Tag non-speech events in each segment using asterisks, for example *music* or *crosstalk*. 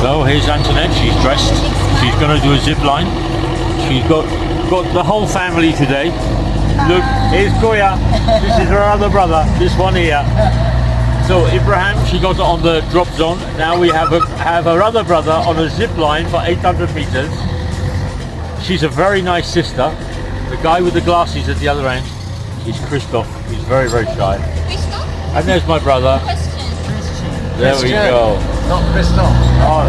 So here's Antoinette. She's dressed. She's going to do a zip line. She's got got the whole family today. Look, here's Kuya. This is her other brother. This one here. So Ibrahim, she got on the drop zone. Now we have a, have her other brother on a zip line for 800 meters. She's a very nice sister. The guy with the glasses at the other end is Christoph. He's very very shy. Christoph? And there's my brother. Question. There we go. Not Christoph. Oh,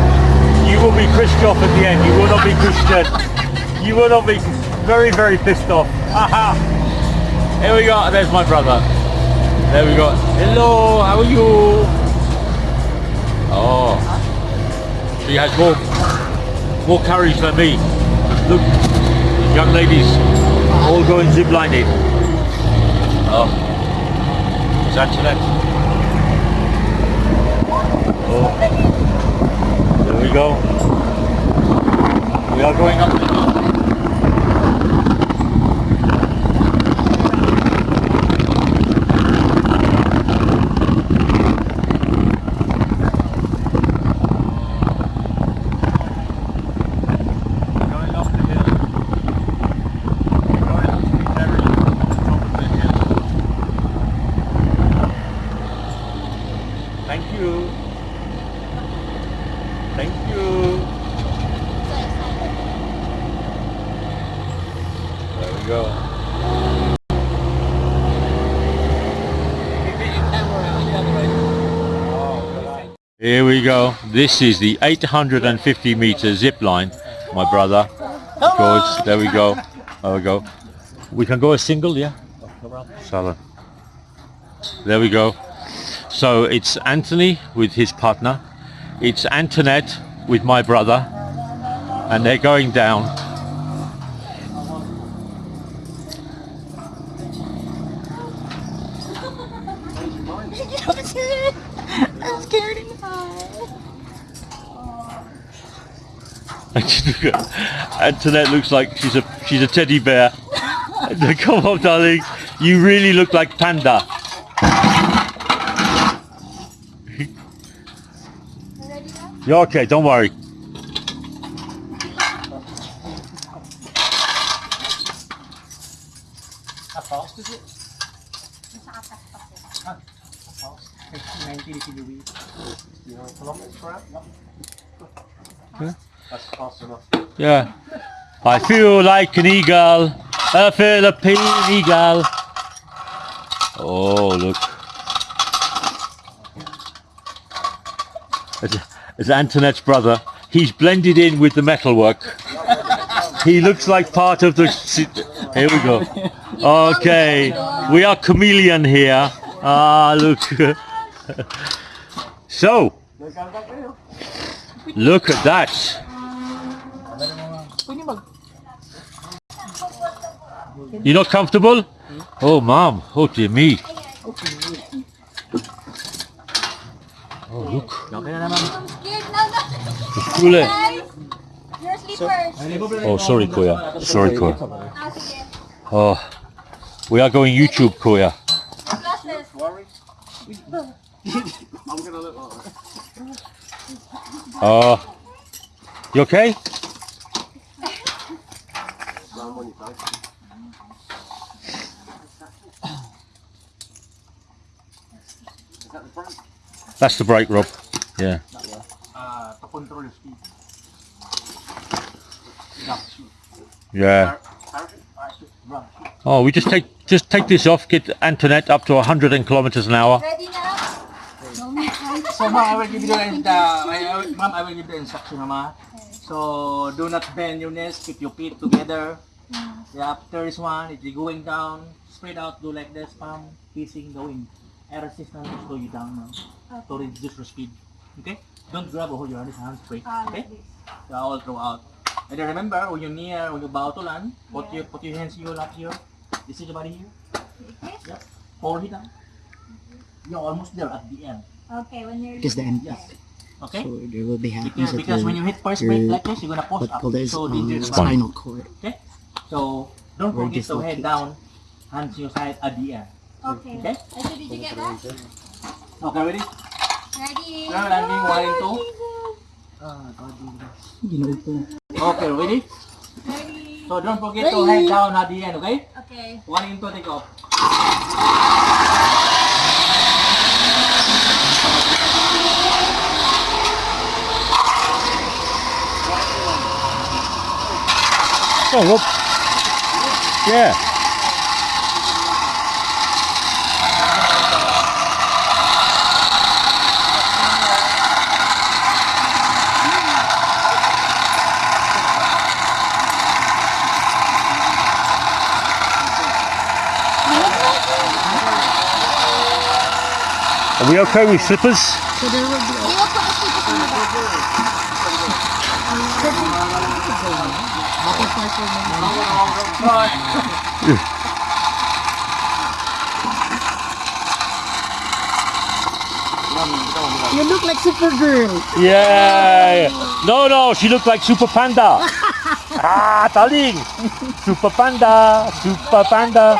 you will be Christoph at the end. You will not be Christian. You will not be very, very pissed off. Haha. Here we go. There's my brother. There we go. Hello. How are you? Oh. She has more, more courage than me. Look, young ladies all going ziplining. Oh. It's Antoinette. Oh. There we go. We are going up the hill. Going up the hill. Going up to the very top of the hill. Thank you. Thank you. There we go. Here we go. This is the 850 meter zip line, my brother. Of course, there we go. There we go. We can go a single, yeah? Salah. There we go. So it's Anthony with his partner. It's Antoinette with my brother. And they're going down. I'm scared *laughs* and Antoinette looks like she's a she's a teddy bear. *laughs* Come on, darling. You really look like Panda. *laughs* You're okay, don't worry. How fast is it? How fast? 90 km. You? Yeah. That's fast enough. Yeah. I feel like an eagle, a Philippine eagle. Oh, look. It's, it's Antoinette's brother. He's blended in with the metalwork. He looks like part of the... Here we go. Okay. We are chameleon here. Ah, look. *laughs* *laughs* so, look at that. You're not comfortable? Oh, mom. Oh, dear me. Oh, look. Oh, sorry, Kuya. Sorry, Kuya. Oh, we are going YouTube, Kuya. Glasses. *laughs* Oh, uh, you okay? That's the brake, Rob. Yeah. Yeah. Oh, we just take just take this off, get Antoinette up to 100 kilometers an hour. Ready na? So ma'am, I will give you the, will- ma'am, I will give the instruction ma'am. So do not bend your knees, keep your feet together. Yeah, after this one, if you're going down, spread out, do like this, palm facing the wind. Air resistance will slow you down now to reduce your speed. Okay? Don't grab or hold your hands, straight. Okay? So all throughout. And then remember, when you're near, when you bow to land, put your put your hands here, up here. You see the body here? This? Yep. Hold it down. You're almost there at the end. Okay, when you're Because the end. Yes. Okay? So there will be Because, happens that because when you hit first break like this, you're gonna post what up. as So um, dangerous. spinal cord. Okay? So don't Or forget to head dislocate. down, hands your side at the end. Okay. Okay? Ito, did you get that? Okay, ready? Ready? Now landing one and two. Okay, ready? So don't forget to head down at the end, okay? Okay. One into take off. Oh, look. Yeah. Are we okay with slippers? You You look like Supergirl. Yeah. No, no, she looked like Super Panda. *laughs* ah, darling. Super Panda, Super Panda.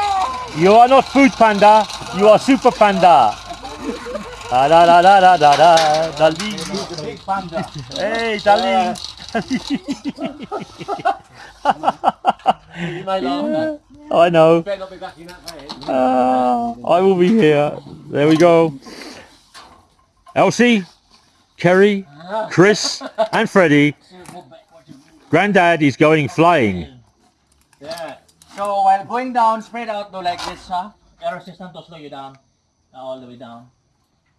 You are not Food Panda. You are Super Panda. Da da da da da da da, darling. Hey, darling. Hindi may laon na. I know. Pero bigla kinakain. Ah, I will be here. There we go. Elsie, Kerry, Chris, and Freddie. Granddad is going flying. Yeah. So while going down, spread out though like this, huh? Air resistant to slow you down. All the way down.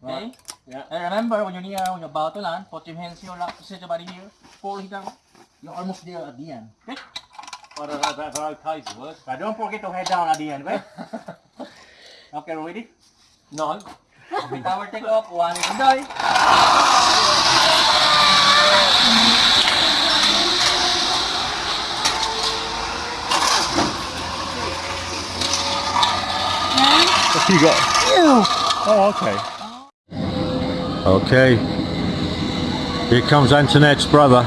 Okay? Yeah. And remember, when you're near, when you're about to land, put your hands here, lock, set your body here, pull it down. You're almost there at the end. Okay? Oh, that, that's okay to work. But don't forget to head down at the end, right? *laughs* okay, ready? No. Tower take off, one and die. What you got? Oh, okay. Okay. Here comes Antoinette's brother.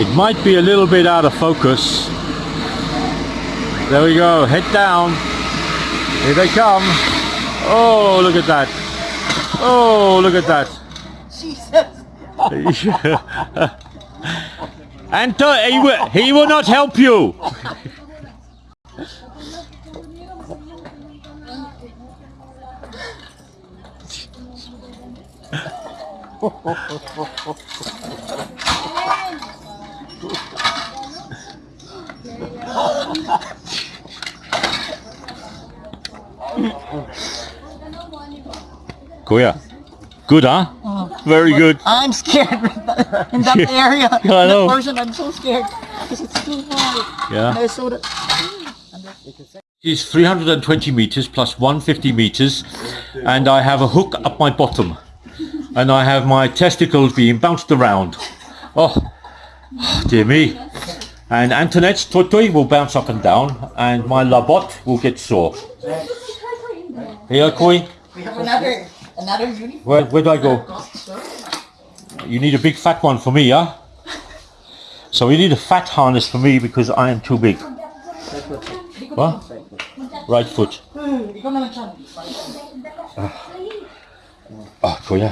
It might be a little bit out of focus. There we go. Head down. Here they come. Oh, look at that. Oh, look at that. Jesus. *laughs* Anto, he will, he will not help you. *laughs* Kuya. Good, huh? Oh. Very good. I'm scared *laughs* in that *laughs* area. *laughs* I know. That portion, I'm so scared because it's too high. Yeah. And I saw that. It's 320 meters plus 150 meters, and I have a hook up my bottom, and I have my testicles being bounced around. Oh, oh dear me. And Antoinette's toy will bounce up and down, and my labot will get sore. Here, Koi, We have another another uniform. where, where do I go? You need a big fat one for me, yeah? So we need a fat harness for me because I am too big. What? Right foot. Hmm, Ikaw na lang siya. Oh, Kuya.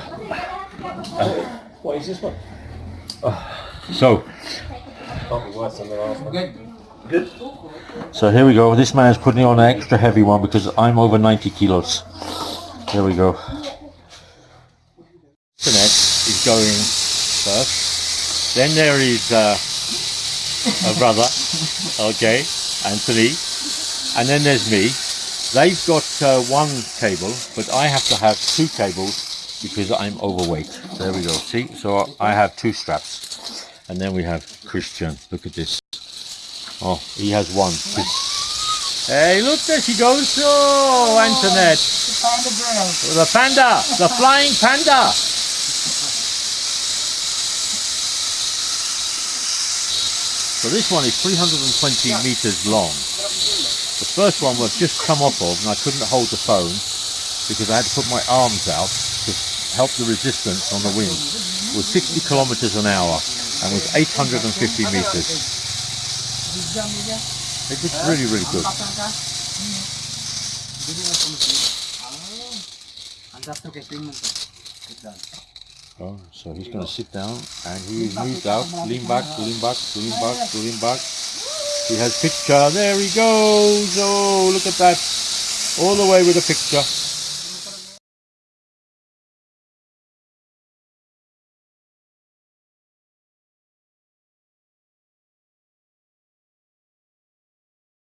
What is this one? So, Good. so here we go. This man's putting on an extra heavy one because I'm over 90 kilos. There we go. Antoinette is going first. Then there is uh, a brother, *laughs* okay, Anthony, and then there's me. They've got uh, one cable, but I have to have two cables because I'm overweight. There we go. See, so I have two straps, and then we have Christian. Look at this. Oh, he has one. Hey, look, there she goes. Oh, Antoinette. Panda girl. The panda, the flying panda. So this one is 320 meters long. The first one was just come off of and I couldn't hold the phone because I had to put my arms out to help the resistance on the wind. Was 60 kilometers an hour and was 850 meters. It was really, really good. Oh, so he's going to sit down and he is moved out. Lean back, lean back, lean back, lean back. He has picture. There he goes. Oh, look at that. All the way with a picture.